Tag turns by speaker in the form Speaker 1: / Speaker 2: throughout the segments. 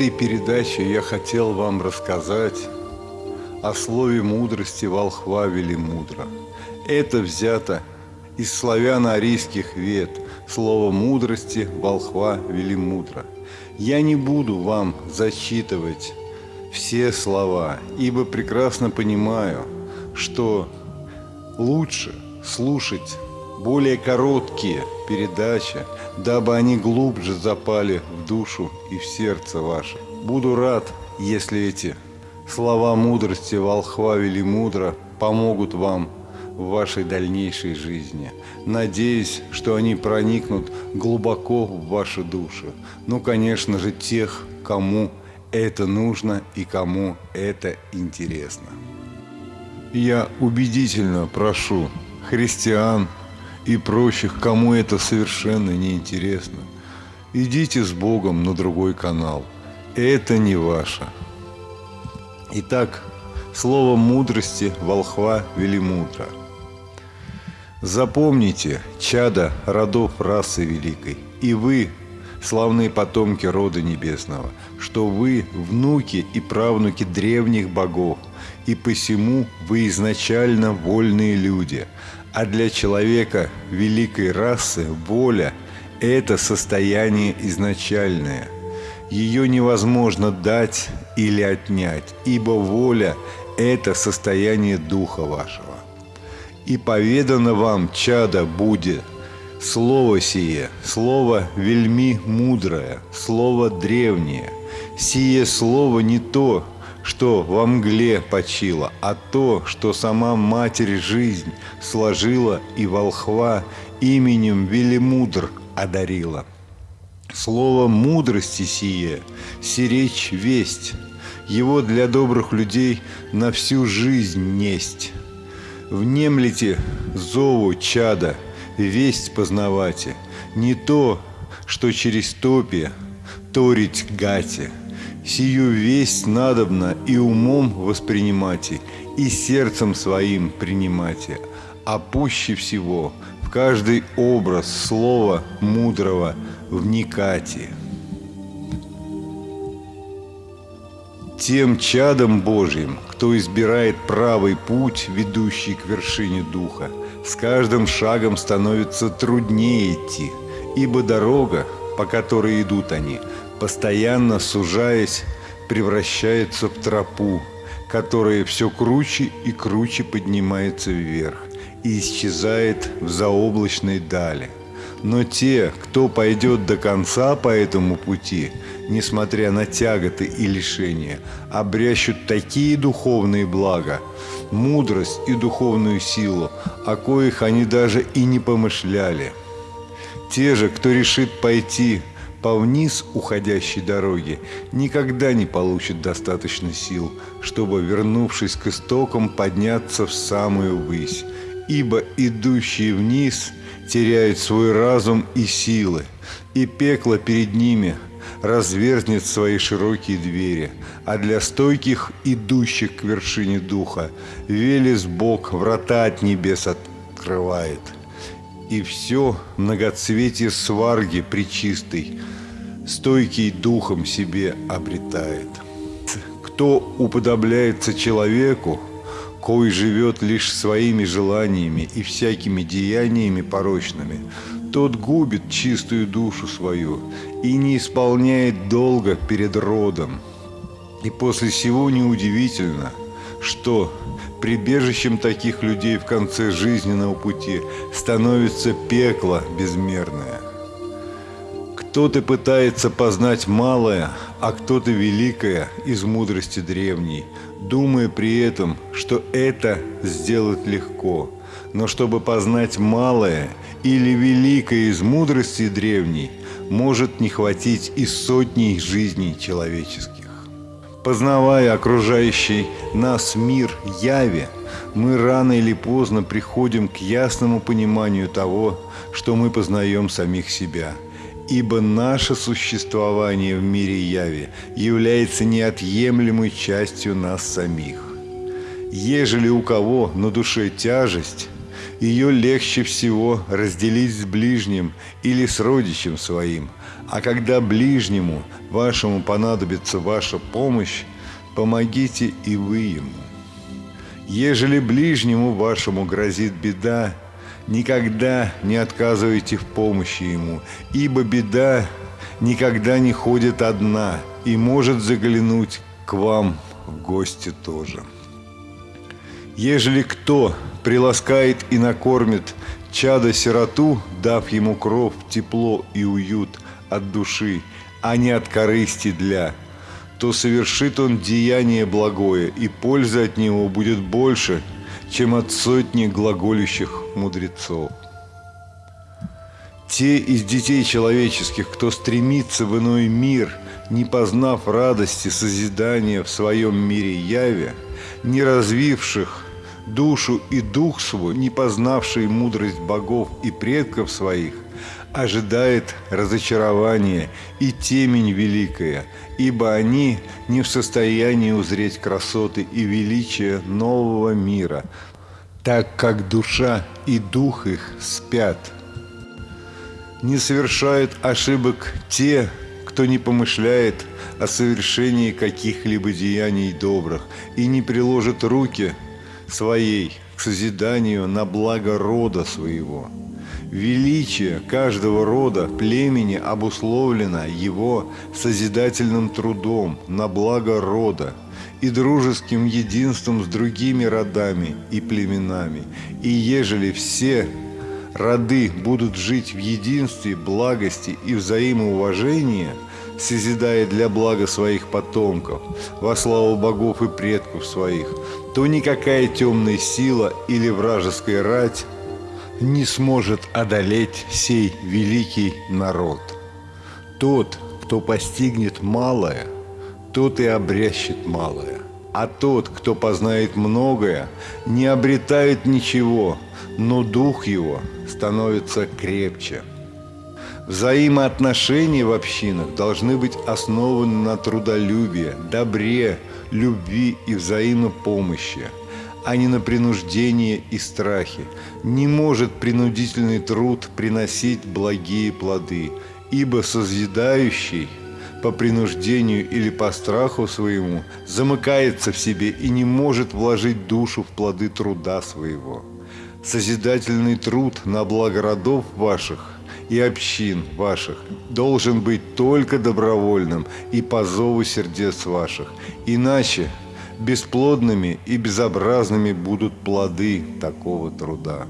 Speaker 1: этой передаче я хотел вам рассказать о слове мудрости волхва Велимудра. Это взято из славяно-арийских вет, слово мудрости волхва Велимудра. Я не буду вам зачитывать все слова, ибо прекрасно понимаю, что лучше слушать более короткие передачи, дабы они глубже запали в душу и в сердце ваше. Буду рад, если эти слова мудрости волхва Велимудра помогут вам в вашей дальнейшей жизни. Надеюсь, что они проникнут глубоко в вашу душу. Ну, конечно же, тех, кому это нужно и кому это интересно. Я убедительно прошу христиан и прочих, кому это совершенно не интересно, идите с Богом на другой канал. Это не ваше. Итак, слово мудрости волхва Велимудра. Запомните, чада родов расы великой, и вы, славные потомки рода небесного, что вы внуки и правнуки древних богов, и посему вы изначально вольные люди, а для человека великой расы воля – это состояние изначальное. Ее невозможно дать или отнять, ибо воля – это состояние духа вашего. И поведано вам, чада, будет – Слово сие, слово вельми мудрое, слово древнее. Сие слово не то, что во мгле почило, а то, что сама Матерь жизнь сложила и волхва именем Велимудр одарила. Слово мудрости сие, сиречь весть, его для добрых людей на всю жизнь несть. Внемлите зову чада, весть познавате, не то, что через топи торить гате – Сию весть надобно и умом воспринимайте, и сердцем своим принимайте, а пуще всего в каждый образ слова мудрого вникайте. Тем чадом Божьим, кто избирает правый путь, ведущий к вершине Духа, с каждым шагом становится труднее идти, ибо дорога, по которой идут они – постоянно сужаясь, превращается в тропу, которая все круче и круче поднимается вверх и исчезает в заоблачной дали. Но те, кто пойдет до конца по этому пути, несмотря на тяготы и лишения, обрящут такие духовные блага, мудрость и духовную силу, о коих они даже и не помышляли. Те же, кто решит пойти по вниз уходящей дороге никогда не получит достаточно сил, чтобы, вернувшись к истокам, подняться в самую высь, ибо идущие вниз теряют свой разум и силы, и пекло перед ними разверзнет свои широкие двери, а для стойких, идущих к вершине духа, Велес Бог врата от небес открывает – и все многоцветие сварги причистой, стойкий духом себе обретает. Кто уподобляется человеку, кой живет лишь своими желаниями и всякими деяниями порочными, тот губит чистую душу свою и не исполняет долга перед родом. И после всего неудивительно, что Прибежищем таких людей в конце жизненного пути становится пекло безмерное. Кто-то пытается познать малое, а кто-то великое из мудрости древней, думая при этом, что это сделать легко. Но чтобы познать малое или великое из мудрости древней, может не хватить и сотни жизней человеческих. Познавая окружающий нас мир яви, мы рано или поздно приходим к ясному пониманию того, что мы познаем самих себя. Ибо наше существование в мире яви является неотъемлемой частью нас самих. Ежели у кого на душе тяжесть, ее легче всего разделить с ближним или с родичем своим. А когда ближнему вашему понадобится ваша помощь, помогите и вы ему. Ежели ближнему вашему грозит беда, никогда не отказывайте в помощи ему, ибо беда никогда не ходит одна и может заглянуть к вам в гости тоже. Ежели кто приласкает и накормит чада-сироту, дав ему кров, тепло и уют от души, а не от корысти для, то совершит он деяние благое, и польза от него будет больше, чем от сотни глаголющих мудрецов. Те из детей человеческих, кто стремится в иной мир, не познав радости созидания в своем мире яве, не развивших душу и дух свой, не познавший мудрость богов и предков своих, ожидает разочарование и темень великая, ибо они не в состоянии узреть красоты и величие нового мира, так как душа и дух их спят. Не совершают ошибок те, кто не помышляет о совершении каких-либо деяний добрых и не приложит руки – своей к созиданию на благо рода своего. Величие каждого рода племени обусловлено его созидательным трудом на благо рода и дружеским единством с другими родами и племенами. И ежели все роды будут жить в единстве, благости и взаимоуважении, созидая для блага своих потомков, во славу богов и предков своих, то никакая темная сила или вражеская рать не сможет одолеть сей великий народ. Тот, кто постигнет малое, тот и обрящет малое. А тот, кто познает многое, не обретает ничего, но дух его становится крепче. Взаимоотношения в общинах должны быть основаны на трудолюбии, добре, любви и взаимопомощи, а не на принуждение и страхе. Не может принудительный труд приносить благие плоды, ибо созидающий по принуждению или по страху своему замыкается в себе и не может вложить душу в плоды труда своего. Созидательный труд на благо родов ваших и общин ваших должен быть только добровольным и по зову сердец ваших. Иначе бесплодными и безобразными будут плоды такого труда.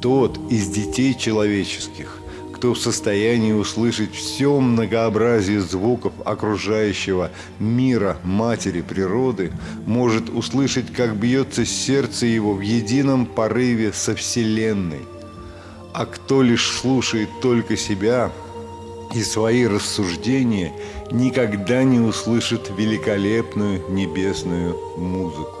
Speaker 1: Тот из детей человеческих, кто в состоянии услышать все многообразие звуков окружающего мира матери природы, может услышать, как бьется сердце его в едином порыве со Вселенной – а кто лишь слушает только себя и свои рассуждения, никогда не услышит великолепную небесную музыку.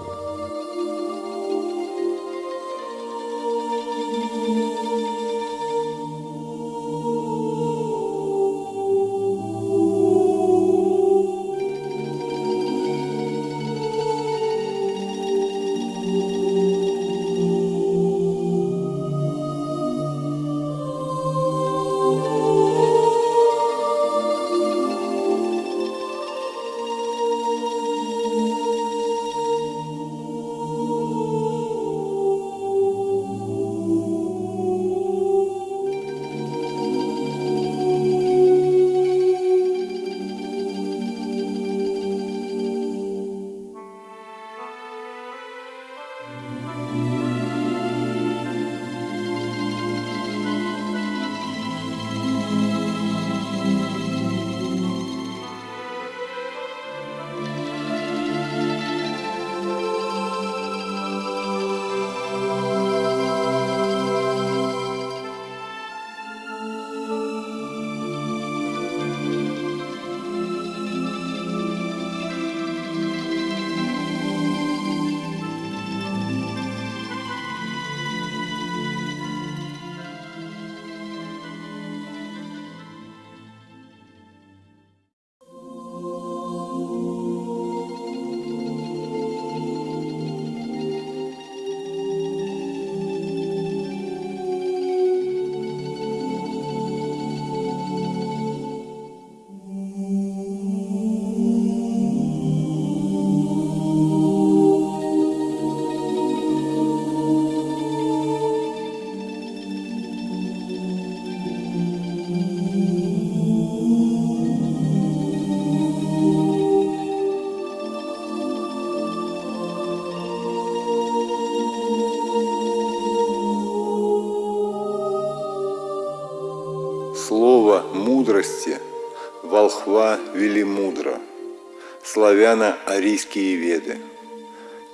Speaker 1: Славяно-арийские веды.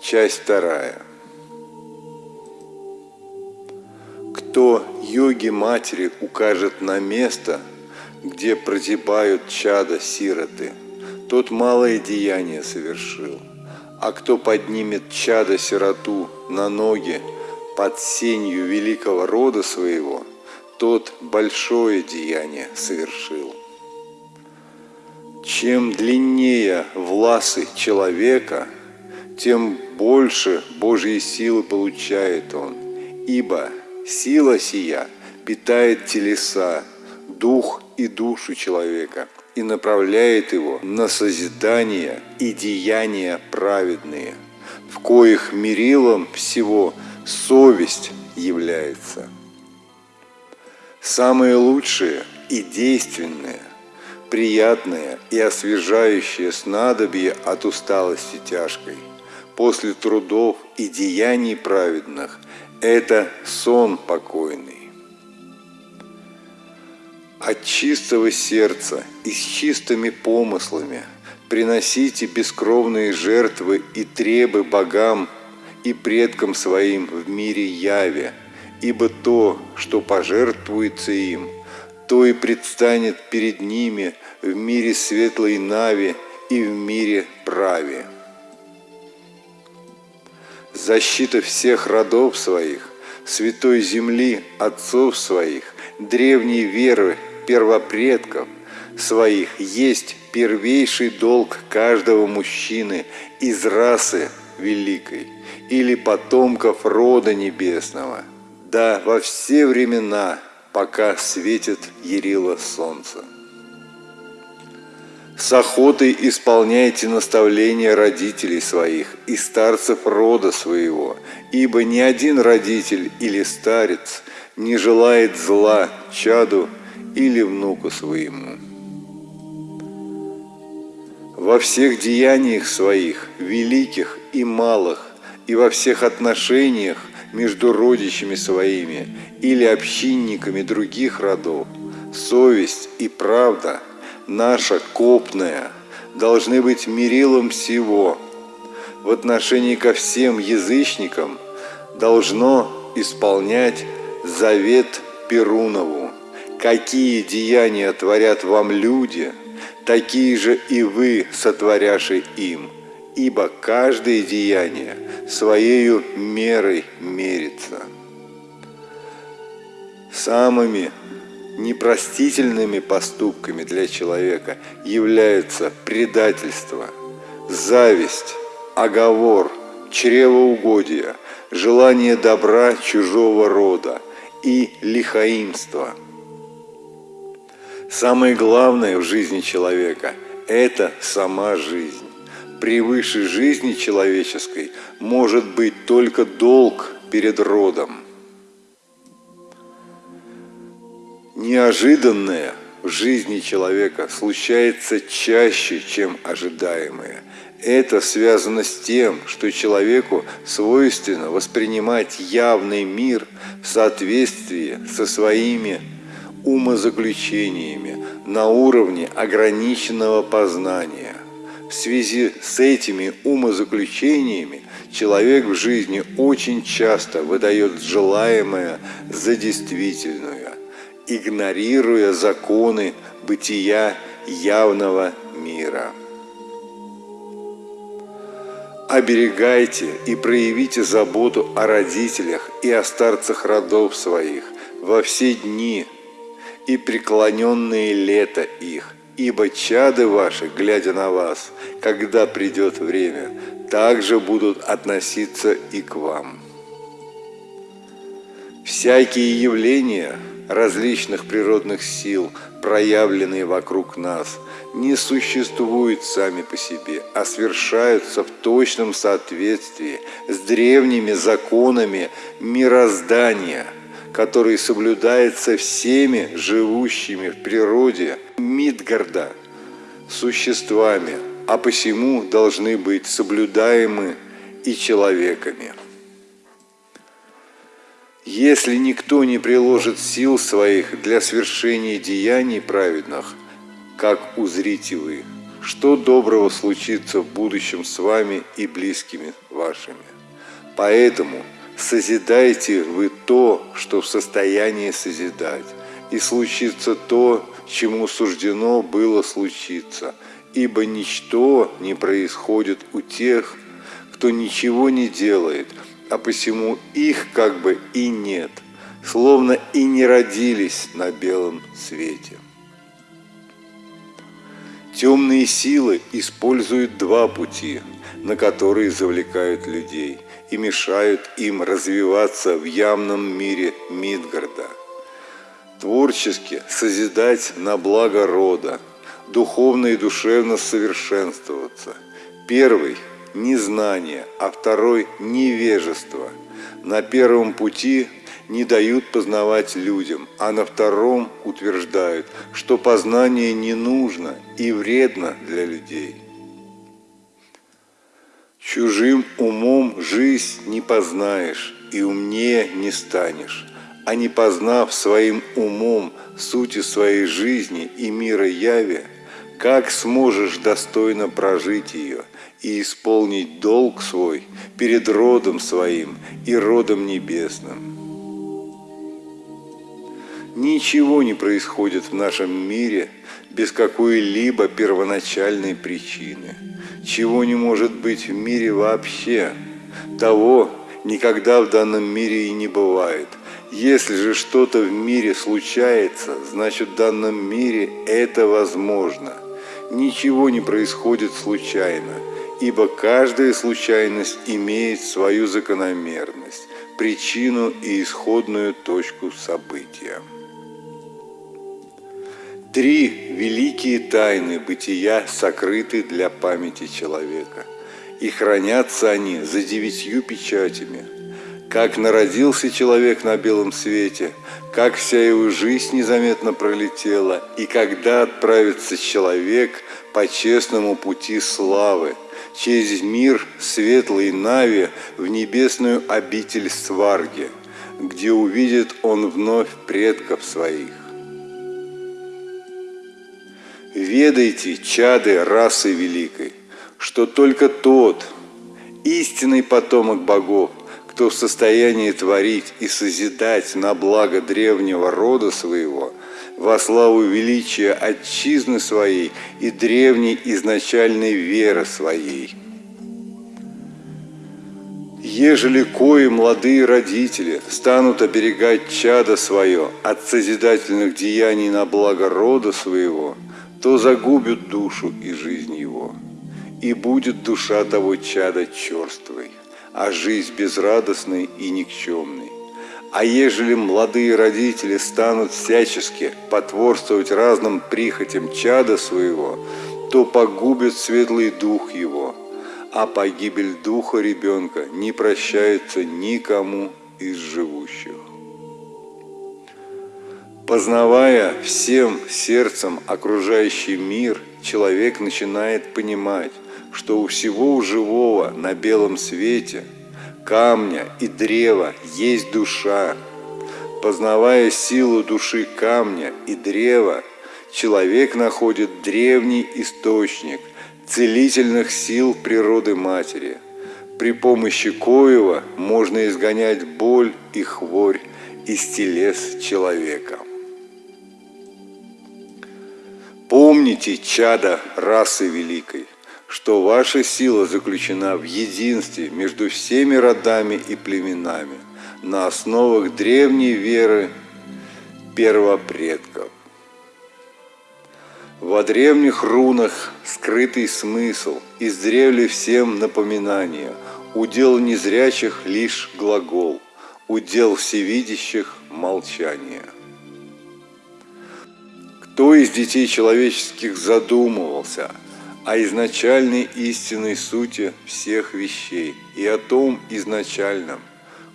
Speaker 1: Часть вторая. Кто йоги матери укажет на место, где прозябают чада сироты, тот малое деяние совершил. А кто поднимет чада сироту на ноги под сенью великого рода своего, тот большое деяние совершил. Чем длиннее власы человека, тем больше Божьей силы получает он, ибо сила сия питает телеса, дух и душу человека и направляет его на созидание и деяния праведные, в коих мерилом всего совесть является. Самые лучшие и действенные, приятные и освежающие снадобье от усталости тяжкой, после трудов и деяний праведных – это сон покойный. От чистого сердца и с чистыми помыслами приносите бескровные жертвы и требы богам и предкам своим в мире яве, ибо то, что пожертвуется им, то и предстанет перед ними в мире светлой нави и в мире праве. Защита всех родов своих, святой земли отцов своих, древней веры первопредков своих есть первейший долг каждого мужчины из расы великой или потомков рода небесного, да во все времена, пока светит ярило солнце. С охотой исполняйте наставления родителей своих и старцев рода своего, ибо ни один родитель или старец не желает зла чаду или внуку своему. Во всех деяниях своих, великих и малых, и во всех отношениях между родичами своими или общинниками других родов, совесть и правда, наша копная, должны быть мерилом всего. В отношении ко всем язычникам должно исполнять завет Перунову. Какие деяния творят вам люди, такие же и вы, сотворяши им, ибо каждое деяние своею мерой мерится. Самыми непростительными поступками для человека являются предательство, зависть, оговор, чревоугодие, желание добра чужого рода и лихаимство. Самое главное в жизни человека – это сама жизнь. Превыше жизни человеческой может быть только долг перед родом. Неожиданное в жизни человека случается чаще, чем ожидаемое. Это связано с тем, что человеку свойственно воспринимать явный мир в соответствии со своими умозаключениями на уровне ограниченного познания. В связи с этими умозаключениями человек в жизни очень часто выдает желаемое за действительное, игнорируя законы бытия явного мира. Оберегайте и проявите заботу о родителях и о старцах родов своих во все дни и преклоненные лето их, ибо чады ваши, глядя на вас, когда придет время, также будут относиться и к вам. Всякие явления различных природных сил, проявленные вокруг нас, не существуют сами по себе, а свершаются в точном соответствии с древними законами мироздания – который соблюдается всеми живущими в природе Мидгарда существами, а посему должны быть соблюдаемы и человеками. Если никто не приложит сил своих для свершения деяний праведных, как узрите вы, что доброго случится в будущем с вами и близкими вашими. Поэтому созидайте вы то, что в состоянии созидать, и случится то, чему суждено было случиться, ибо ничто не происходит у тех, кто ничего не делает – а посему их как бы и нет, словно и не родились на белом свете. Темные силы используют два пути, на которые завлекают людей и мешают им развиваться в явном мире Мидгарда. Творчески созидать на благо рода, духовно и душевно совершенствоваться. Первый – незнание, а второй – невежество. На первом пути не дают познавать людям, а на втором утверждают, что познание не нужно и вредно для людей. Чужим умом жизнь не познаешь и умнее не станешь, а не познав своим умом сути своей жизни и мира яви, как сможешь достойно прожить ее – и исполнить долг свой перед родом своим и родом небесным. Ничего не происходит в нашем мире без какой-либо первоначальной причины. Чего не может быть в мире вообще, того никогда в данном мире и не бывает. Если же что-то в мире случается, значит в данном мире это возможно. Ничего не происходит случайно – ибо каждая случайность имеет свою закономерность, причину и исходную точку события. Три великие тайны бытия сокрыты для памяти человека, и хранятся они за девятью печатями. Как народился человек на белом свете, как вся его жизнь незаметно пролетела, и когда отправится человек по честному пути славы – через мир светлый Нави в небесную обитель Сварги, где увидит он вновь предков своих. Ведайте, чады расы великой, что только тот, истинный потомок богов, кто в состоянии творить и созидать на благо древнего рода своего – во славу величия отчизны своей и древней изначальной веры своей. Ежели кои молодые родители станут оберегать чадо свое от созидательных деяний на благо рода своего, то загубят душу и жизнь его, и будет душа того чада черствой, а жизнь безрадостной и никчемной. А ежели молодые родители станут всячески потворствовать разным прихотям чада своего, то погубят светлый дух его, а погибель духа ребенка не прощается никому из живущих. Познавая всем сердцем окружающий мир, человек начинает понимать, что у всего живого на белом свете – камня и древа есть душа. Познавая силу души камня и древа, человек находит древний источник целительных сил природы матери. При помощи коего можно изгонять боль и хворь из телес человека. Помните, чада расы великой, что ваша сила заключена в единстве между всеми родами и племенами на основах древней веры первопредков. Во древних рунах скрытый смысл, издревле всем напоминание, удел незрячих лишь глагол, удел всевидящих молчание. Кто из детей человеческих задумывался – о изначальной истинной сути всех вещей и о том изначальном,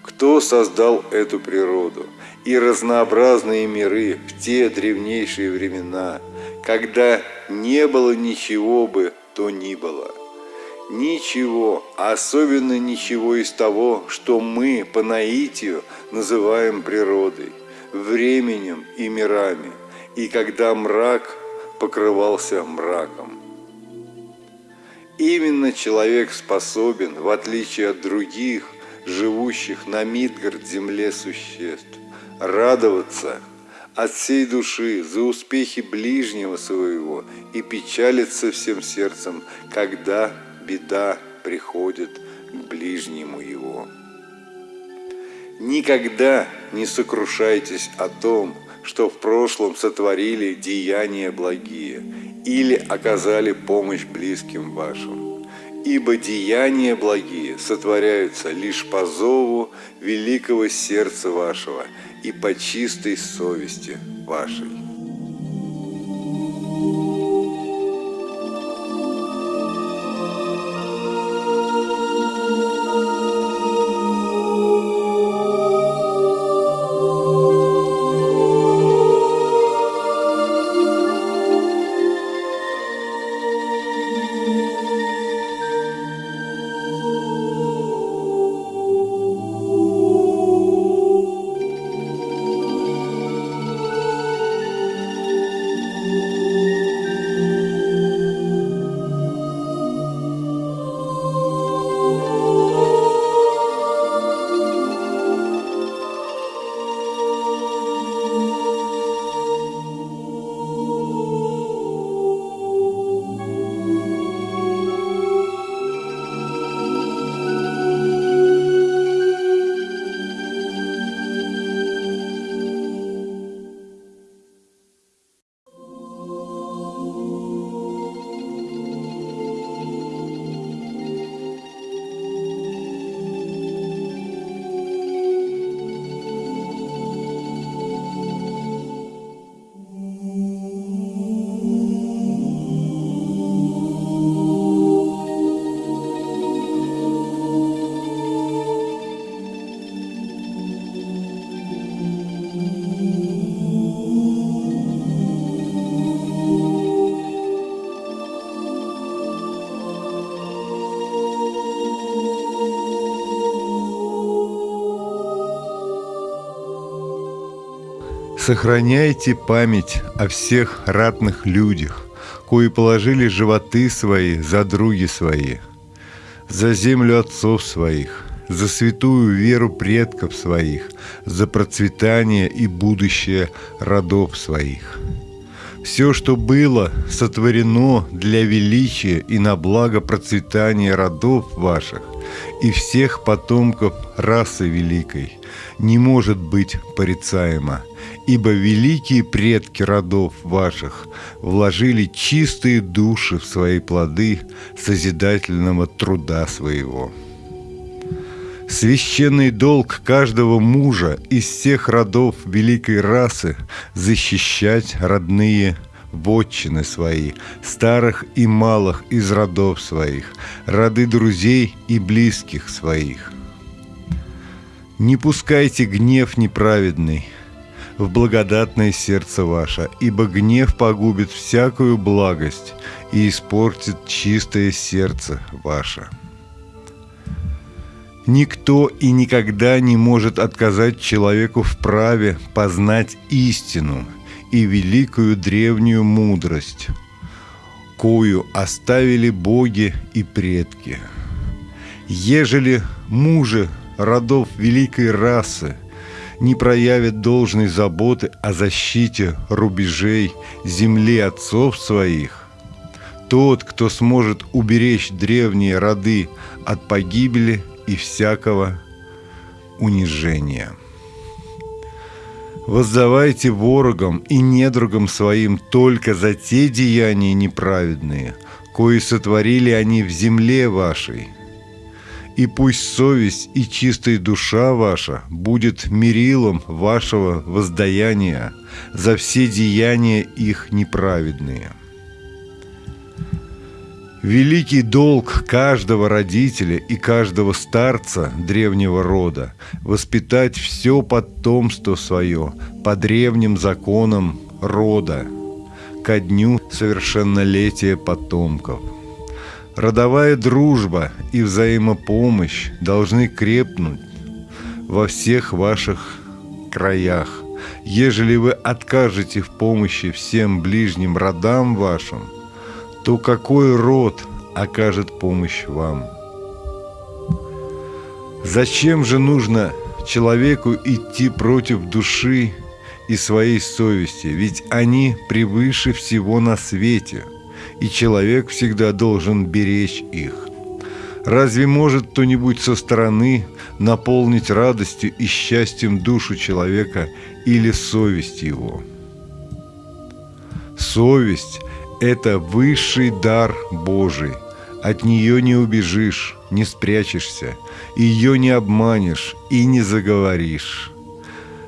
Speaker 1: кто создал эту природу и разнообразные миры в те древнейшие времена, когда не было ничего бы то ни было. Ничего, особенно ничего из того, что мы по наитию называем природой, временем и мирами, и когда мрак покрывался мраком. Именно человек способен, в отличие от других, живущих на Мидгард земле существ, радоваться от всей души за успехи ближнего своего и печалиться всем сердцем, когда беда приходит к ближнему его. Никогда не сокрушайтесь о том, что в прошлом сотворили деяния благие или оказали помощь близким вашим. Ибо деяния благие сотворяются лишь по зову великого сердца вашего и по чистой совести вашей. Сохраняйте память о всех ратных людях, кои положили животы свои за други свои, за землю отцов своих, за святую веру предков своих, за процветание и будущее родов своих. Все, что было сотворено для величия и на благо процветания родов ваших и всех потомков расы великой, не может быть порицаемо – ибо великие предки родов ваших вложили чистые души в свои плоды созидательного труда своего. Священный долг каждого мужа из всех родов великой расы защищать родные вотчины свои, старых и малых из родов своих, роды друзей и близких своих. Не пускайте гнев неправедный – в благодатное сердце ваше, ибо гнев погубит всякую благость и испортит чистое сердце ваше. Никто и никогда не может отказать человеку в праве познать истину и великую древнюю мудрость, кою оставили боги и предки. Ежели мужи родов великой расы – не проявит должной заботы о защите рубежей земли отцов своих, тот, кто сможет уберечь древние роды от погибели и всякого унижения. Воздавайте ворогам и недругам своим только за те деяния неправедные, кои сотворили они в земле вашей – и пусть совесть и чистая душа ваша будет мерилом вашего воздаяния за все деяния их неправедные. Великий долг каждого родителя и каждого старца древнего рода – воспитать все потомство свое по древним законам рода ко дню совершеннолетия потомков – Родовая дружба и взаимопомощь должны крепнуть во всех ваших краях. Ежели вы откажете в помощи всем ближним родам вашим, то какой род окажет помощь вам? Зачем же нужно человеку идти против души и своей совести, ведь они превыше всего на свете, и человек всегда должен беречь их. Разве может кто-нибудь со стороны наполнить радостью и счастьем душу человека или совесть его? Совесть – это высший дар Божий. От нее не убежишь, не спрячешься, ее не обманешь и не заговоришь.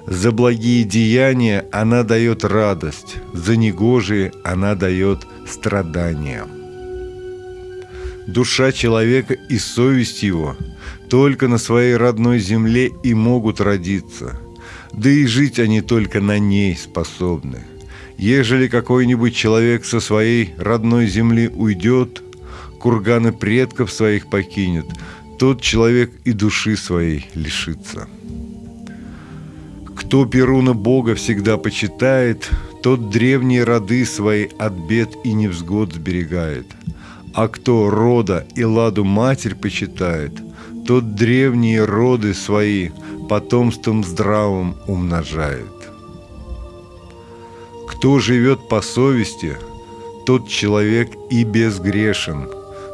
Speaker 1: За благие деяния она дает радость, за негожие она дает страдания. Душа человека и совесть его только на своей родной земле и могут родиться, да и жить они только на ней способны. Ежели какой-нибудь человек со своей родной земли уйдет, курганы предков своих покинет, тот человек и души своей лишится. Кто Перуна Бога всегда почитает, тот древние роды свои от бед и невзгод сберегает. А кто рода и ладу матерь почитает, тот древние роды свои потомством здравым умножает. Кто живет по совести, тот человек и безгрешен.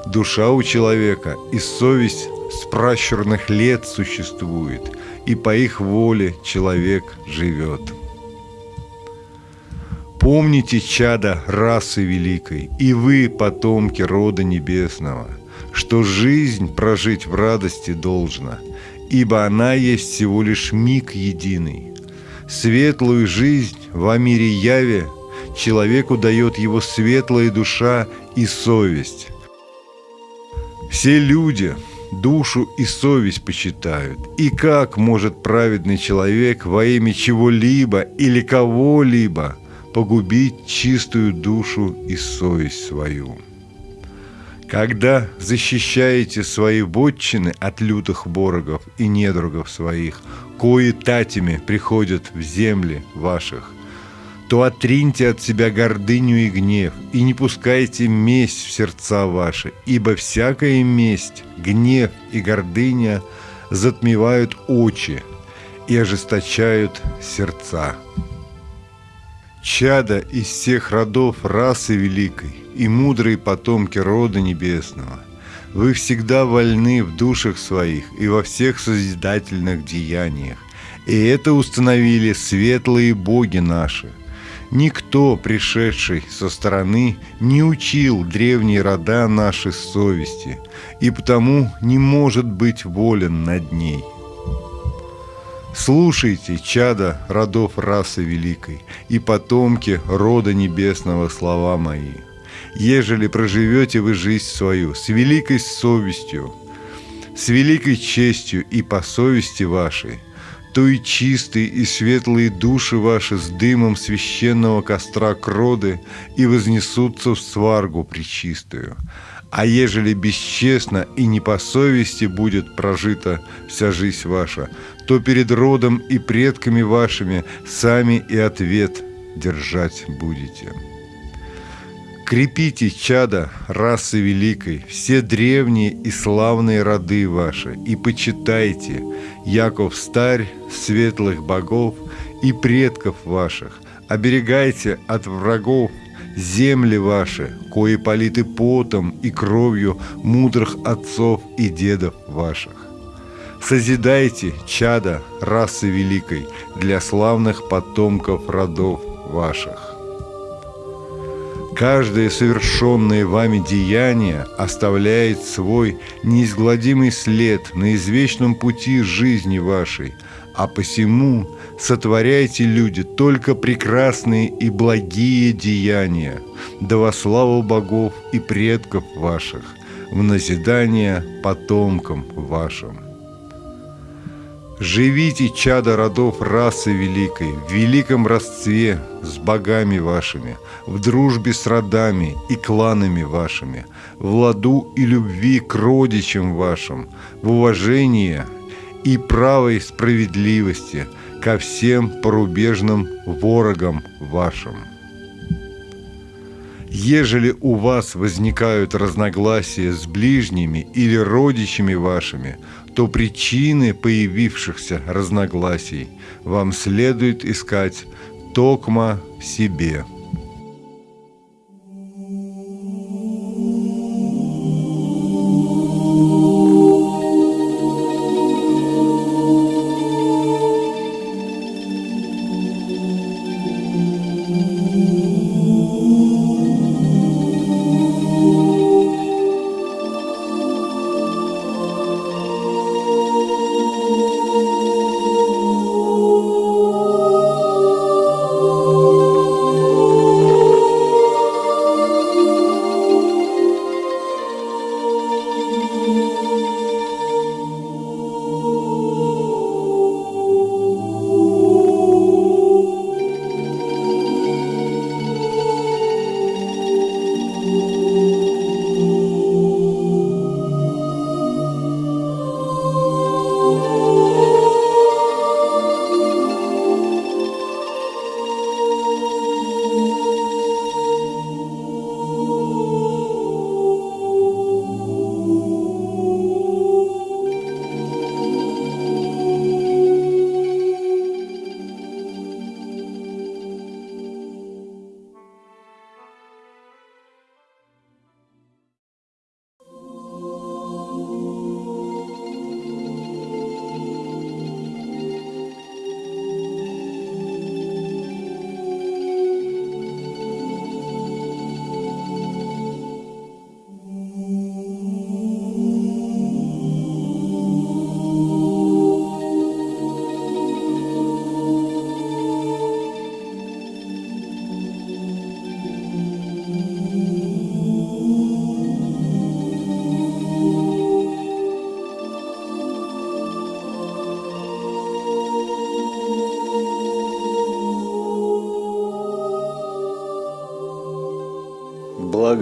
Speaker 1: Душа у человека и совесть с пращурных лет существует, и по их воле человек живет. Помните, чада расы великой, и вы, потомки рода небесного, что жизнь прожить в радости должна, ибо она есть всего лишь миг единый. Светлую жизнь в мире яве человеку дает его светлая душа и совесть. Все люди душу и совесть почитают. И как может праведный человек во имя чего-либо или кого-либо погубить чистую душу и совесть свою? Когда защищаете свои вотчины от лютых борогов и недругов своих, кои татями приходят в земли ваших, то отриньте от себя гордыню и гнев, и не пускайте месть в сердца ваши, ибо всякая месть, гнев и гордыня затмевают очи и ожесточают сердца. Чада из всех родов расы великой и мудрые потомки рода небесного, вы всегда вольны в душах своих и во всех созидательных деяниях, и это установили светлые боги наши – Никто, пришедший со стороны, не учил древние рода нашей совести, и потому не может быть волен над ней. Слушайте, чада родов расы великой, и потомки рода небесного слова мои. Ежели проживете вы жизнь свою с великой совестью, с великой честью и по совести вашей, то и чистые и светлые души ваши с дымом священного костра кроды и вознесутся в сваргу причистую. А ежели бесчестно и не по совести будет прожита вся жизнь ваша, то перед родом и предками вашими сами и ответ держать будете». Крепите, чада, расы великой, все древние и славные роды ваши, и почитайте, Яков старь, светлых богов и предков ваших, оберегайте от врагов земли ваши, кои политы потом и кровью мудрых отцов и дедов ваших. Созидайте, чада, расы великой, для славных потомков родов ваших. Каждое совершенное вами деяние оставляет свой неизгладимый след на извечном пути жизни вашей, а посему сотворяйте, люди, только прекрасные и благие деяния, да во славу богов и предков ваших, в назидание потомкам вашим. Живите, чада родов расы великой, в великом родстве с богами вашими, в дружбе с родами и кланами вашими, в ладу и любви к родичам вашим, в уважении и правой справедливости ко всем порубежным ворогам вашим. Ежели у вас возникают разногласия с ближними или родичами вашими, то причины появившихся разногласий вам следует искать токма себе –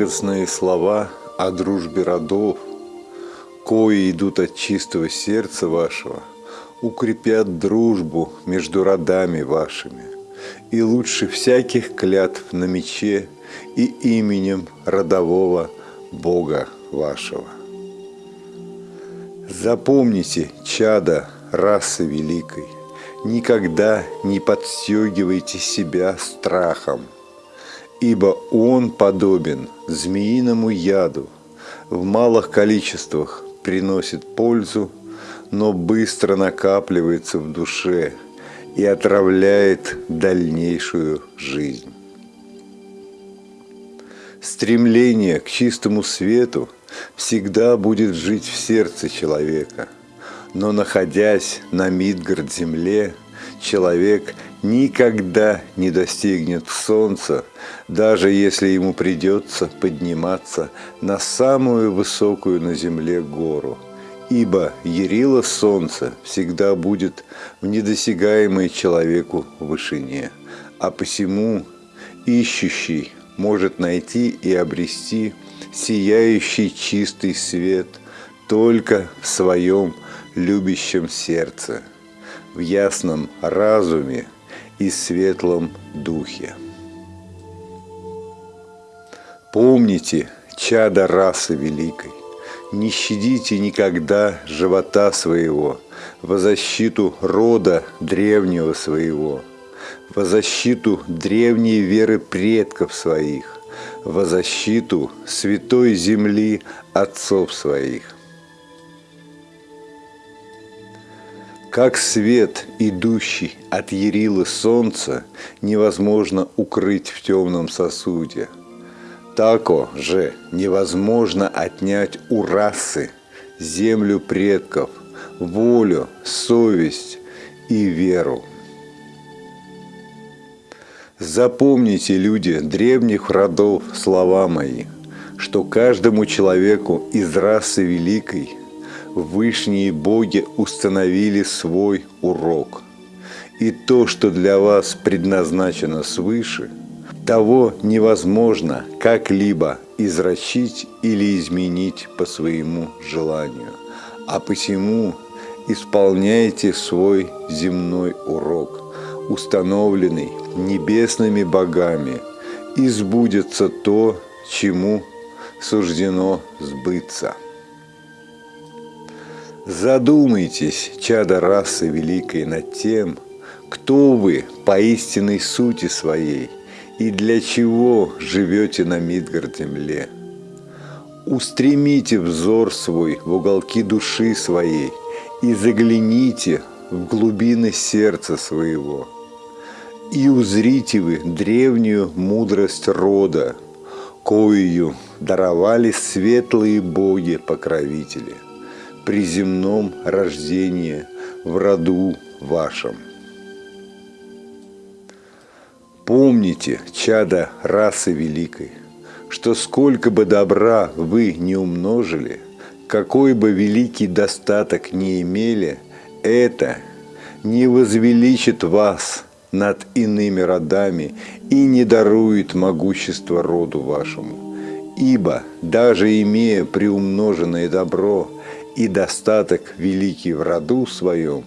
Speaker 1: благостные слова о дружбе родов, кои идут от чистого сердца вашего, укрепят дружбу между родами вашими, и лучше всяких клятв на мече и именем родового Бога вашего. Запомните, чада расы великой, никогда не подстегивайте себя страхом – ибо он подобен змеиному яду, в малых количествах приносит пользу, но быстро накапливается в душе и отравляет дальнейшую жизнь. Стремление к чистому свету всегда будет жить в сердце человека, но находясь на Мидгард-земле, человек никогда не достигнет солнца, даже если ему придется подниматься на самую высокую на земле гору. Ибо Ярила солнца всегда будет в недосягаемой человеку вышине, а посему ищущий может найти и обрести сияющий чистый свет только в своем любящем сердце, в ясном разуме, и светлом духе. Помните, чада расы великой, не щадите никогда живота своего. Во защиту рода древнего своего, во защиту древней веры предков своих, во защиту святой земли отцов своих. Как свет, идущий от Ярилы солнца, невозможно укрыть в темном сосуде, тако же невозможно отнять у расы землю предков, волю, совесть и веру. Запомните, люди древних родов, слова мои, что каждому человеку из расы великой – вышние боги установили свой урок. И то, что для вас предназначено свыше, того невозможно как-либо извращить или изменить по своему желанию. А посему исполняйте свой земной урок, установленный небесными богами, и сбудется то, чему суждено сбыться. Задумайтесь, чада расы великой, над тем, кто вы по истинной сути своей и для чего живете на Мидгард-земле. Устремите взор свой в уголки души своей и загляните в глубины сердца своего. И узрите вы древнюю мудрость рода, коею даровали светлые боги-покровители при земном рождении в роду вашем. Помните, чада расы великой, что сколько бы добра вы не умножили, какой бы великий достаток не имели, это не возвеличит вас над иными родами и не дарует могущество роду вашему. Ибо, даже имея приумноженное добро, и достаток великий в роду своем,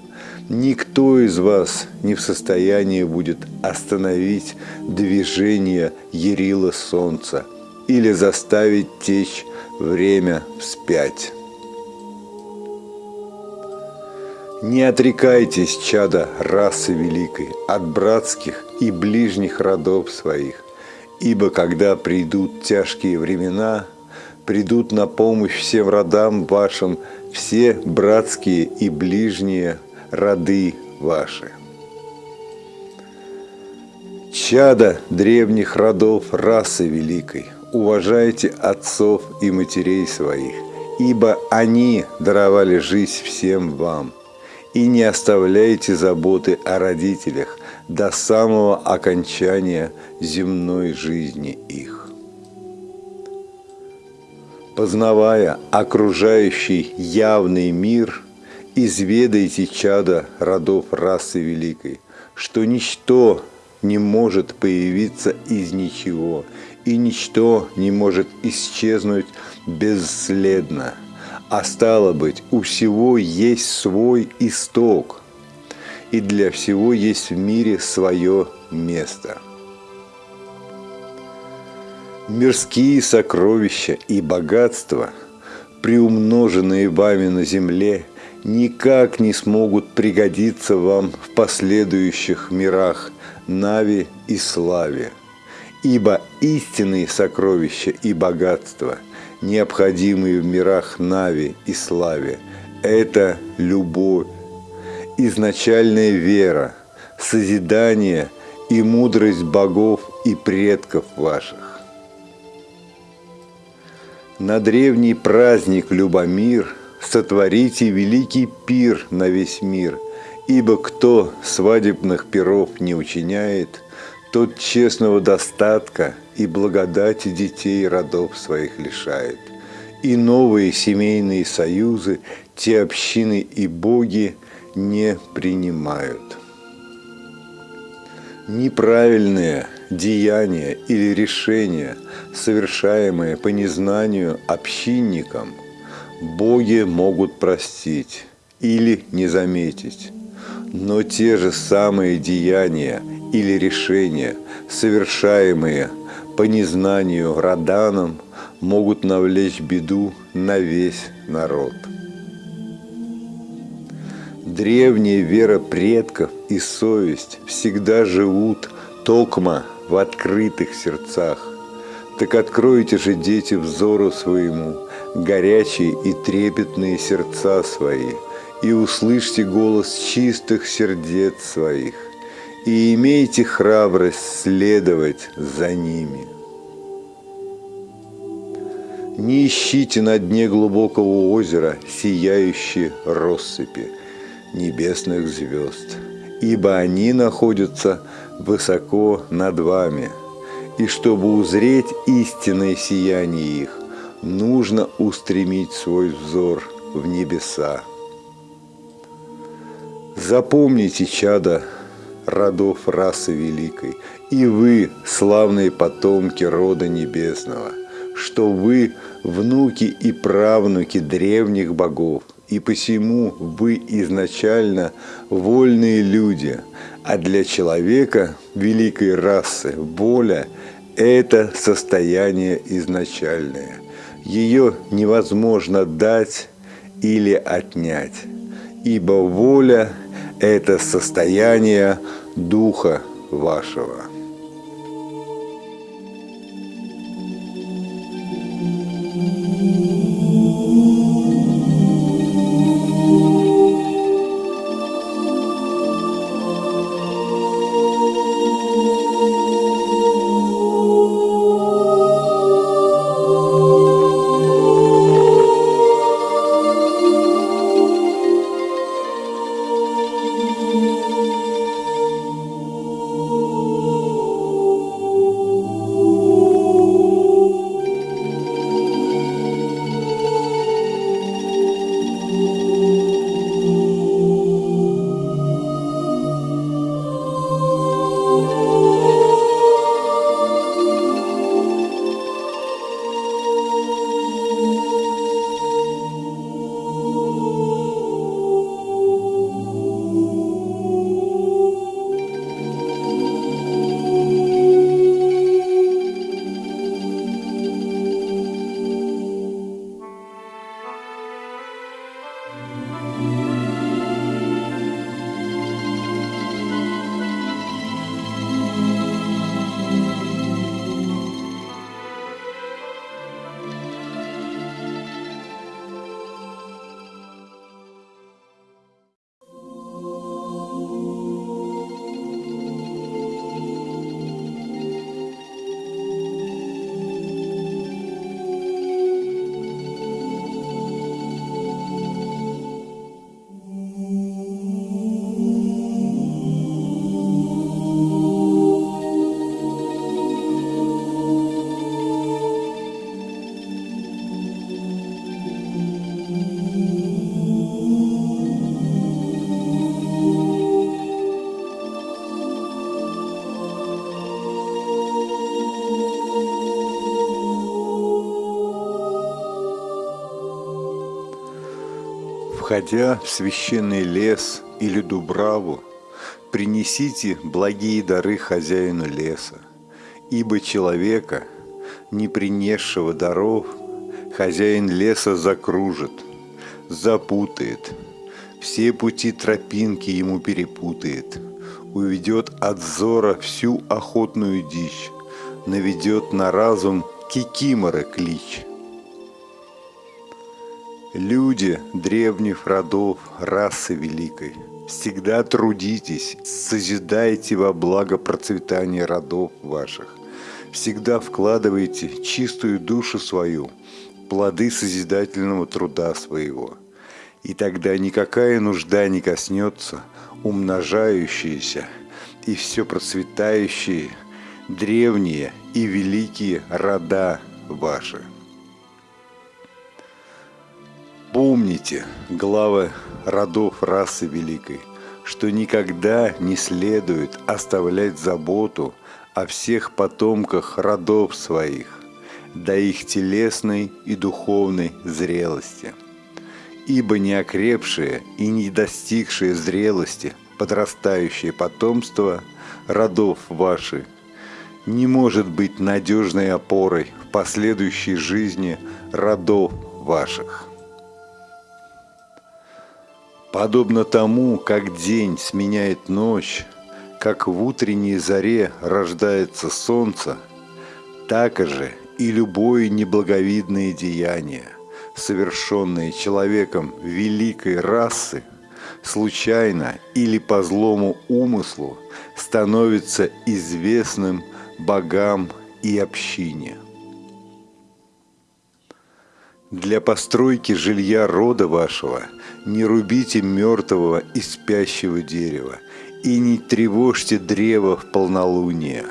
Speaker 1: никто из вас не в состоянии будет остановить движение Ярила Солнца или заставить течь время вспять. Не отрекайтесь, чада расы великой, от братских и ближних родов своих, ибо когда придут тяжкие времена, придут на помощь всем родам вашим все братские и ближние роды ваши. Чада древних родов расы великой, уважайте отцов и матерей своих, ибо они даровали жизнь всем вам, и не оставляйте заботы о родителях до самого окончания земной жизни их познавая окружающий явный мир, изведайте чада родов расы великой, что ничто не может появиться из ничего, и ничто не может исчезнуть бесследно. А стало быть, у всего есть свой исток, и для всего есть в мире свое место – Мирские сокровища и богатства, приумноженные вами на земле, никак не смогут пригодиться вам в последующих мирах Нави и Славе, ибо истинные сокровища и богатства, необходимые в мирах Нави и Славе, это любовь, изначальная вера, созидание и мудрость богов и предков ваших. На древний праздник Любомир Сотворите великий пир на весь мир, Ибо кто свадебных пиров не учиняет, Тот честного достатка и благодати детей родов своих лишает. И новые семейные союзы те общины и боги не принимают. Неправильные деяния или решения, совершаемые по незнанию общинникам, боги могут простить или не заметить. Но те же самые деяния или решения, совершаемые по незнанию раданам, могут навлечь беду на весь народ. Древняя вера предков и совесть всегда живут токма в открытых сердцах. Так откройте же, дети, взору своему, горячие и трепетные сердца свои, и услышьте голос чистых сердец своих, и имейте храбрость следовать за ними. Не ищите на дне глубокого озера сияющие россыпи небесных звезд, ибо они находятся высоко над вами, и чтобы узреть истинное сияние их, нужно устремить свой взор в небеса. Запомните, чада родов расы великой, и вы, славные потомки рода небесного, что вы внуки и правнуки древних богов, и посему вы изначально вольные люди, а для человека великой расы воля – это состояние изначальное. Ее невозможно дать или отнять, ибо воля – это состояние духа вашего. Входя в священный лес или дубраву, принесите благие дары хозяину леса, ибо человека, не принесшего даров, хозяин леса закружит, запутает, все пути тропинки ему перепутает, уведет от зора всю охотную дичь, наведет на разум кикимора клич – Люди древних родов, расы великой, всегда трудитесь, созидайте во благо процветания родов ваших. Всегда вкладывайте чистую душу свою, плоды созидательного труда своего. И тогда никакая нужда не коснется умножающиеся и все процветающие, древние и великие рода ваши. Помните, главы родов расы великой, что никогда не следует оставлять заботу о всех потомках родов своих, до их телесной и духовной зрелости. Ибо неокрепшие и не достигшие зрелости подрастающее потомство родов ваших не может быть надежной опорой в последующей жизни родов ваших. Подобно тому, как день сменяет ночь, как в утренней заре рождается солнце, так же и любое неблаговидное деяние, совершенное человеком великой расы, случайно или по злому умыслу, становится известным богам и общине. Для постройки жилья рода вашего – не рубите мертвого и спящего дерева, и не тревожьте древо в полнолуние,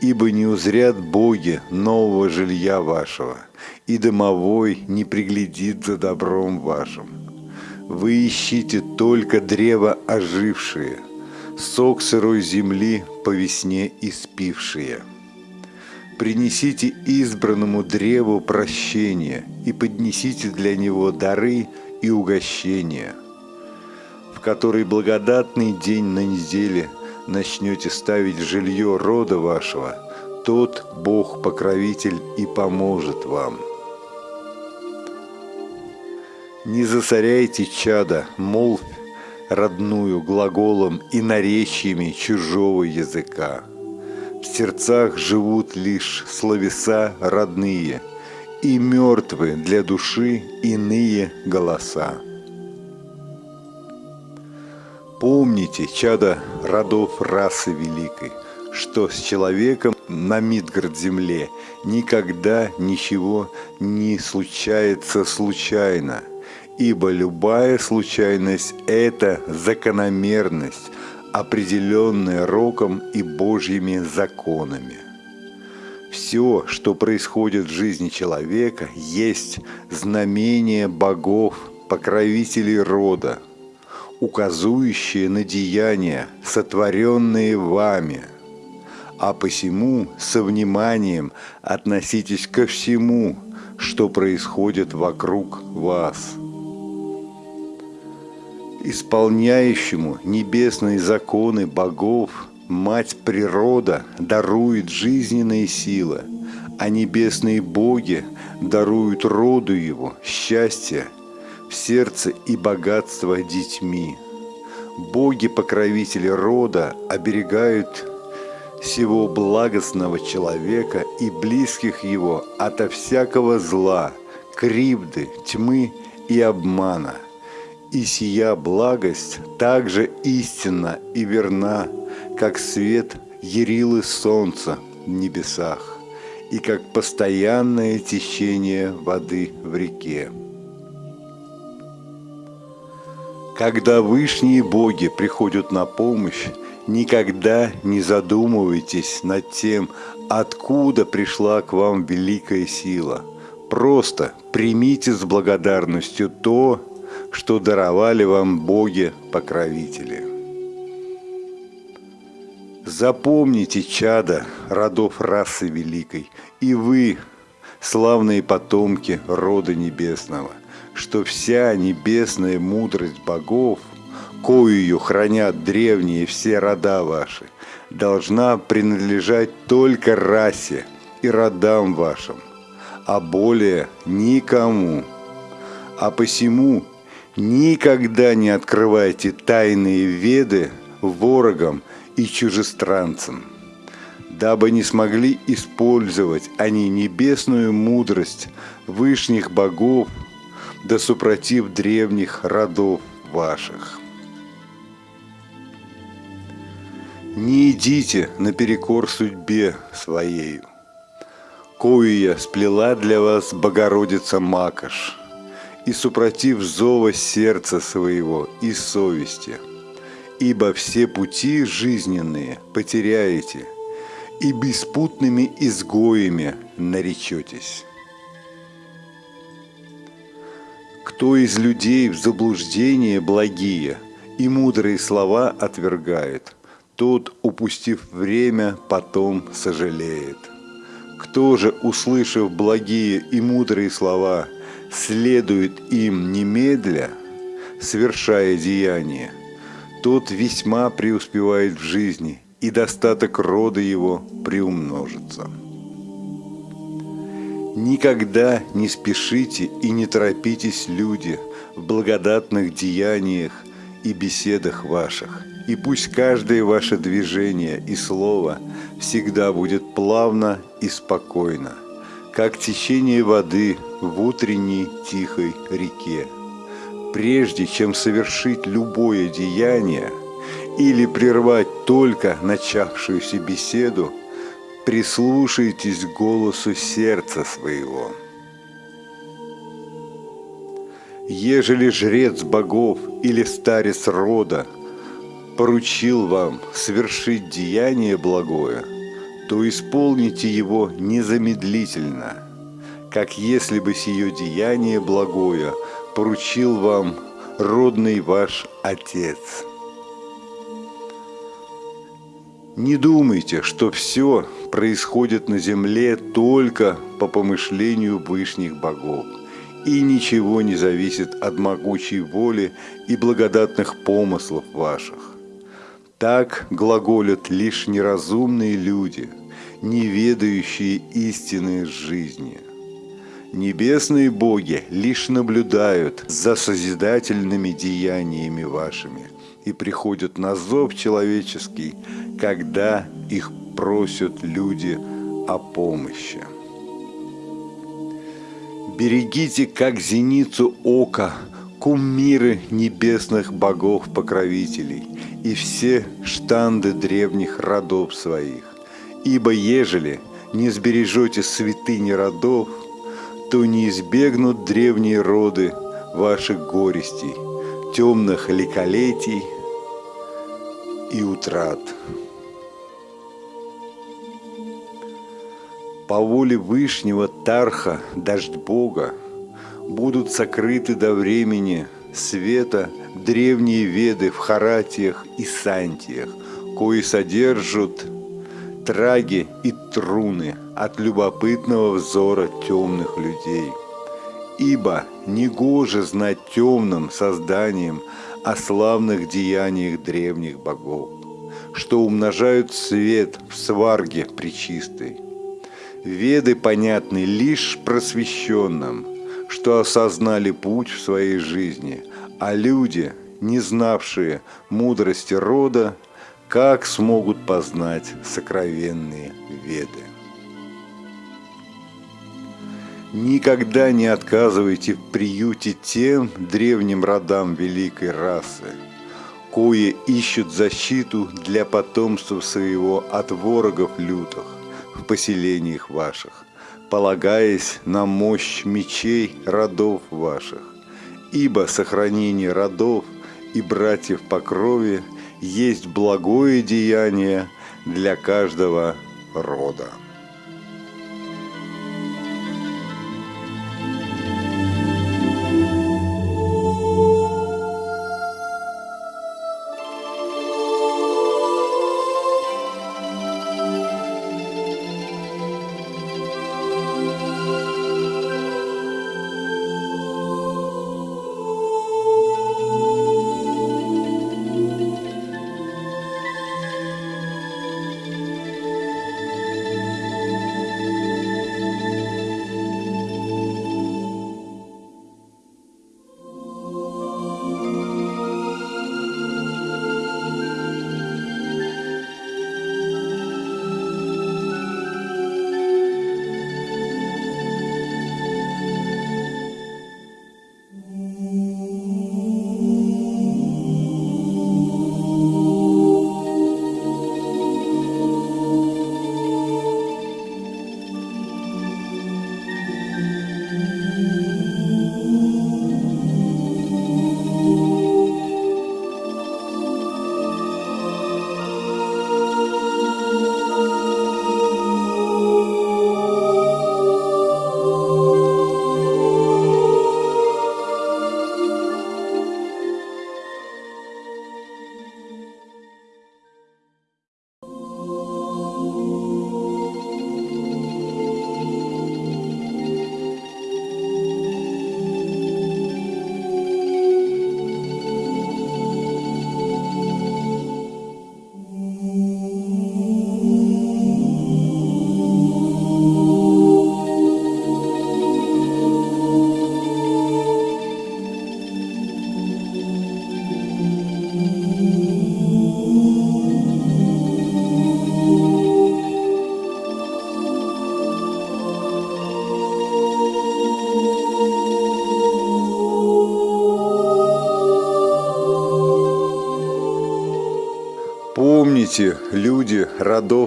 Speaker 1: ибо не узрят боги нового жилья вашего, и домовой не приглядит за добром вашим. Вы ищите только древо ожившее, сок сырой земли по весне испившие. Принесите избранному древу прощение и поднесите для него дары и угощения, в который благодатный день на неделе – начнете ставить жилье рода вашего, тот Бог-покровитель и поможет вам. Не засоряйте чада, молвь родную глаголом и наречиями чужого языка. В сердцах живут лишь словеса родные, и мертвы для души иные голоса. Помните, чада родов расы великой, что с человеком на Мидгард-земле никогда ничего не случается случайно, ибо любая случайность – это закономерность, определенная роком и Божьими законами. Все, что происходит в жизни человека, есть знамение богов, покровителей рода – указующие на деяния, сотворенные вами. А посему со вниманием относитесь ко всему, что происходит вокруг вас. Исполняющему небесные законы богов Мать природа дарует жизненные силы, а небесные боги даруют роду его счастье в сердце и богатство детьми. Боги-покровители рода оберегают всего благостного человека и близких его ото всякого зла, кривды, тьмы и обмана. И сия благость также истинна и верна, как свет ярилы солнца в небесах и как постоянное течение воды в реке. Когда вышние боги приходят на помощь, никогда не задумывайтесь над тем, откуда пришла к вам великая сила. Просто примите с благодарностью то, что даровали вам боги-покровители. Запомните, чада родов расы великой, и вы, славные потомки рода небесного, что вся небесная мудрость богов, коюю хранят древние все рода ваши, должна принадлежать только расе и родам вашим, а более никому. А посему никогда не открывайте тайные веды ворогам и чужестранцам, дабы не смогли использовать они небесную мудрость вышних богов да супротив древних родов ваших. Не идите наперекор судьбе своею, кою я сплела для вас Богородица Макаш, и супротив зова сердца своего и совести, ибо все пути жизненные потеряете, и беспутными изгоями наречетесь. Кто из людей в заблуждение благие и мудрые слова отвергает, тот, упустив время, потом сожалеет. Кто же, услышав благие и мудрые слова, следует им немедля, совершая деяние, тот весьма преуспевает в жизни, и достаток рода его приумножится. Никогда не спешите и не торопитесь, люди, в благодатных деяниях и беседах ваших. И пусть каждое ваше движение и слово всегда будет плавно и спокойно, как течение воды в утренней тихой реке. Прежде чем совершить любое деяние или прервать только начавшуюся беседу – прислушайтесь к голосу сердца своего. Ежели жрец богов или старец рода поручил вам совершить деяние благое, то исполните его незамедлительно, как если бы сие деяние благое поручил вам родный ваш Отец. Не думайте, что все происходит на земле только по помышлению вышних богов, и ничего не зависит от могучей воли и благодатных помыслов ваших. Так глаголят лишь неразумные люди, не ведающие истины жизни. Небесные боги лишь наблюдают за созидательными деяниями вашими и приходят на зов человеческий, когда их просят люди о помощи. Берегите, как зеницу ока, кумиры небесных богов-покровителей и все штанды древних родов своих. Ибо ежели не сбережете святыни родов, то не избегнут древние роды ваших горестей, темных ликолетий и утрат. По воле Вышнего Тарха, дождь Бога, будут сокрыты до времени света древние веды в харатиях и сантиях, кои содержат траги и труны от любопытного взора темных людей. Ибо негоже знать темным созданием о славных деяниях древних богов, что умножают свет в сварге причистой – Веды понятны лишь просвещенным, что осознали путь в своей жизни, а люди, не знавшие мудрости рода, как смогут познать сокровенные веды. Никогда не отказывайте в приюте тем древним родам великой расы, кое ищут защиту для потомства своего от ворогов лютых, в поселениях ваших, полагаясь на мощь мечей родов ваших. Ибо сохранение родов и братьев по крови есть благое деяние для каждого рода.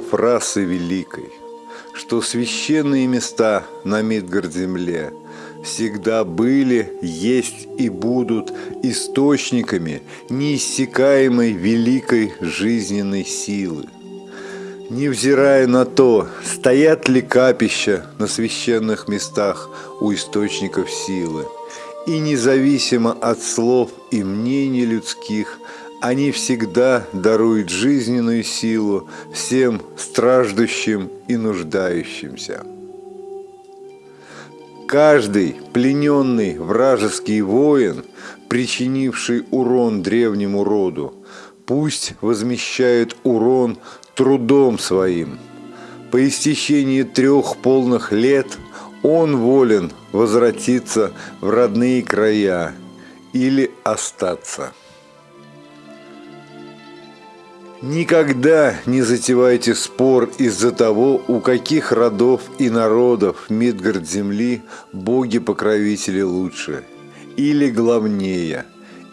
Speaker 1: Родов расы великой, что священные места на Мидгард-земле всегда были, есть и будут источниками неиссякаемой великой жизненной силы. невзирая на то, стоят ли капища на священных местах у источников силы, и независимо от слов и мнений людских, они всегда даруют жизненную силу всем страждущим и нуждающимся. Каждый плененный вражеский воин, причинивший урон древнему роду, пусть возмещает урон трудом своим. По истечении трех полных лет он волен возвратиться в родные края или остаться. Никогда не затевайте спор из-за того, у каких родов и народов Мидгард земли боги-покровители лучше или главнее,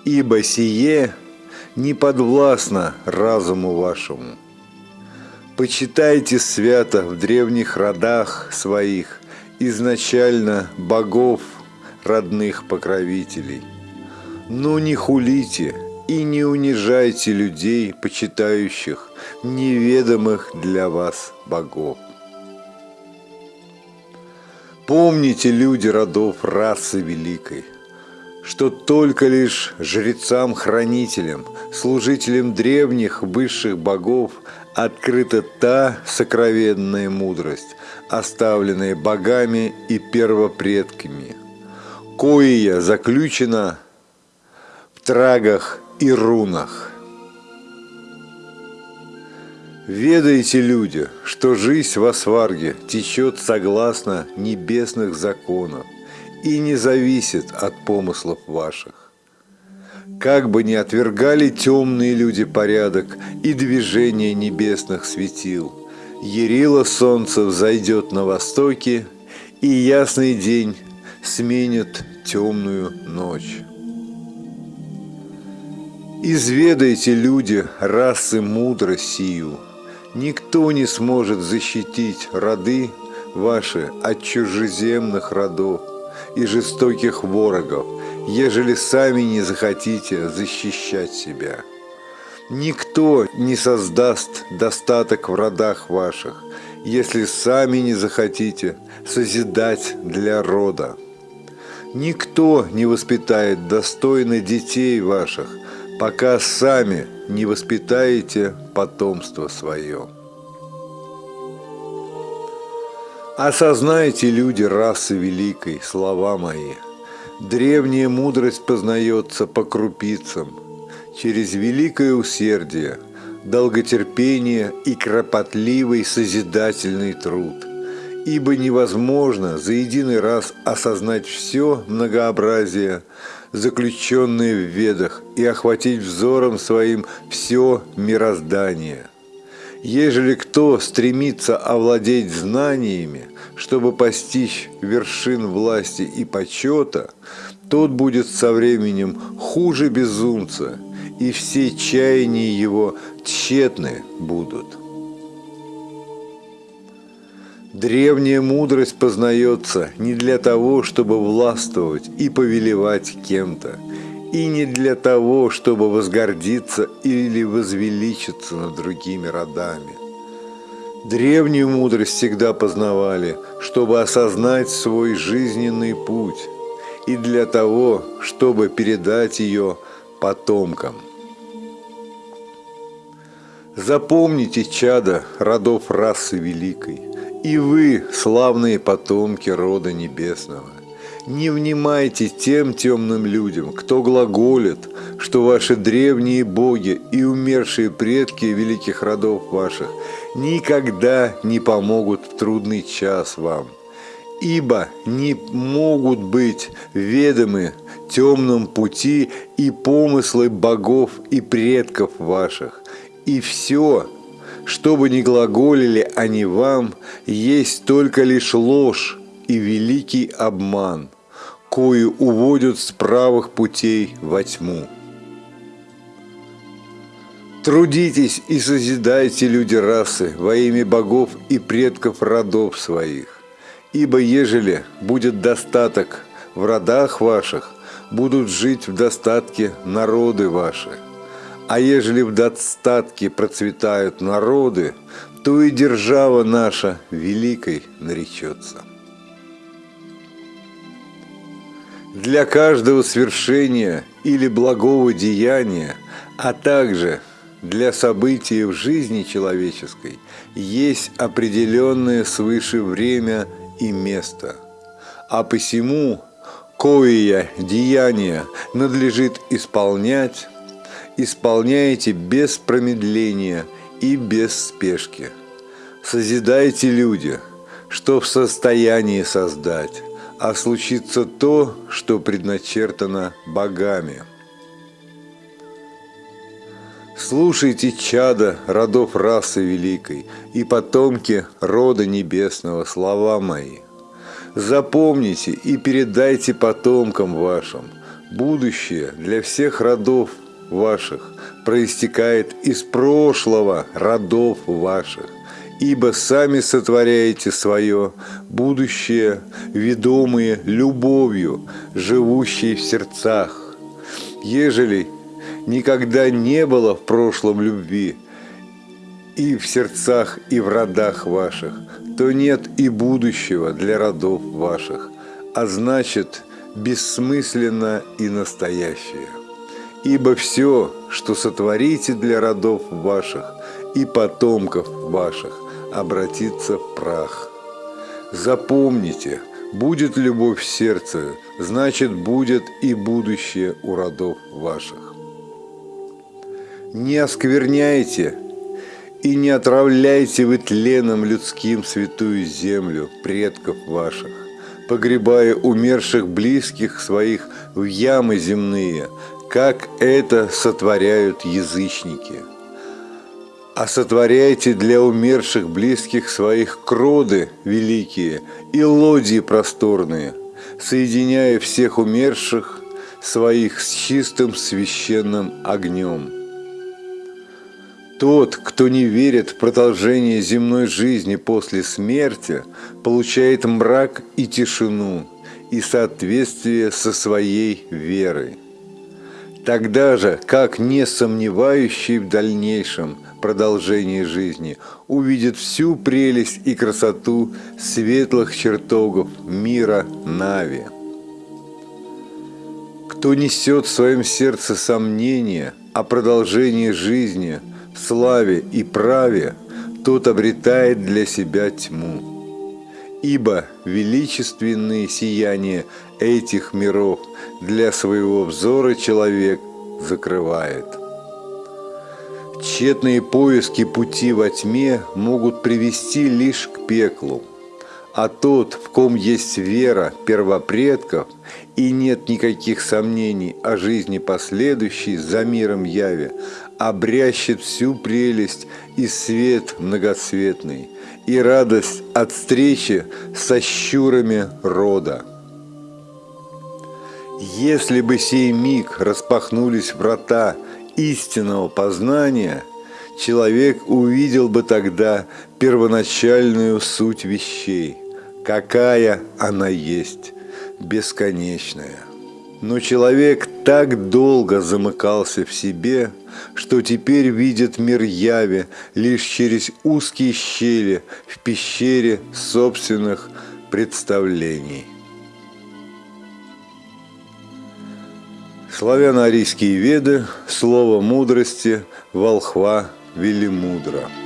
Speaker 1: ибо сие не подвластно разуму вашему. Почитайте свято в древних родах своих изначально богов родных покровителей. Но не хулите и не унижайте людей, почитающих неведомых для вас богов. Помните, люди родов расы великой, что только лишь жрецам-хранителям, служителям древних высших богов открыта та сокровенная мудрость, оставленная богами и первопредками, коя заключена в трагах и рунах. Ведайте, люди, что жизнь в Асварге течет согласно небесных законов и не зависит от помыслов ваших. Как бы ни отвергали темные люди порядок и движение небесных светил, Ярило солнце взойдет на востоке, и ясный день сменит темную ночь. Изведайте, люди, расы мудрость сию. Никто не сможет защитить роды ваши от чужеземных родов и жестоких ворогов, ежели сами не захотите защищать себя. Никто не создаст достаток в родах ваших, если сами не захотите созидать для рода. Никто не воспитает достойно детей ваших, пока сами не воспитаете потомство свое. Осознайте, люди расы великой, слова мои – Древняя мудрость познается по крупицам, через великое усердие, долготерпение и кропотливый созидательный труд. Ибо невозможно за единый раз осознать все многообразие, заключенное в ведах, и охватить взором своим все мироздание. Ежели кто стремится овладеть знаниями, чтобы постичь вершин власти и почета, тот будет со временем хуже безумца, и все чаяния его тщетны будут. Древняя мудрость познается не для того, чтобы властвовать и повелевать кем-то, и не для того, чтобы возгордиться или возвеличиться над другими родами. Древнюю мудрость всегда познавали, чтобы осознать свой жизненный путь, и для того, чтобы передать ее потомкам. Запомните, чада родов расы великой, и вы, славные потомки рода небесного. Не внимайте тем темным людям, кто глаголит, что ваши древние боги и умершие предки великих родов ваших никогда не помогут в трудный час вам, ибо не могут быть ведомы темном пути и помыслы богов и предков ваших, и все, что бы ни глаголили они вам, есть только лишь ложь и великий обман, кою уводят с правых путей во тьму. Трудитесь и созидайте, люди расы, во имя богов и предков родов своих. Ибо ежели будет достаток в родах ваших, будут жить в достатке народы ваши. А ежели в достатке процветают народы, то и держава наша великой наречется. Для каждого свершения или благого деяния, а также для событий в жизни человеческой есть определенное свыше время и место. А посему кое деяния надлежит исполнять, исполняйте без промедления и без спешки. Созидайте люди, что в состоянии создать, а случится то, что предначертано богами. Слушайте, чада родов расы великой и потомки рода небесного слова мои. Запомните и передайте потомкам вашим. Будущее для всех родов ваших проистекает из прошлого родов ваших ибо сами сотворяете свое будущее, ведомые любовью, живущей в сердцах. Ежели никогда не было в прошлом любви и в сердцах, и в родах ваших, то нет и будущего для родов ваших, а значит, бессмысленно и настоящее. Ибо все, что сотворите для родов ваших и потомков ваших, обратиться в прах. Запомните, будет любовь в сердце, значит будет и будущее у родов ваших. Не оскверняйте и не отравляйте вы тленом людским святую землю предков ваших, погребая умерших близких своих в ямы земные, как это сотворяют язычники – а сотворяйте для умерших близких своих кроды великие и лодии просторные, соединяя всех умерших своих с чистым священным огнем. Тот, кто не верит в продолжение земной жизни после смерти, получает мрак и тишину и соответствие со своей верой. Тогда же, как не сомневающий в дальнейшем продолжении жизни увидит всю прелесть и красоту светлых чертогов мира Нави. Кто несет в своем сердце сомнения о продолжении жизни, славе и праве, тот обретает для себя тьму ибо величественные сияния этих миров для своего взора человек закрывает. Тщетные поиски пути во тьме могут привести лишь к пеклу, а тот, в ком есть вера первопредков и нет никаких сомнений о жизни последующей за миром яви, обрящет всю прелесть и свет многоцветный – и радость от встречи со щурами рода. Если бы сей миг распахнулись врата истинного познания, человек увидел бы тогда первоначальную суть вещей, какая она есть, бесконечная. Но человек так долго замыкался в себе, что теперь видит мир яви лишь через узкие щели в пещере собственных представлений. Славяно-арийские веды, слово мудрости, волхва, велимудра –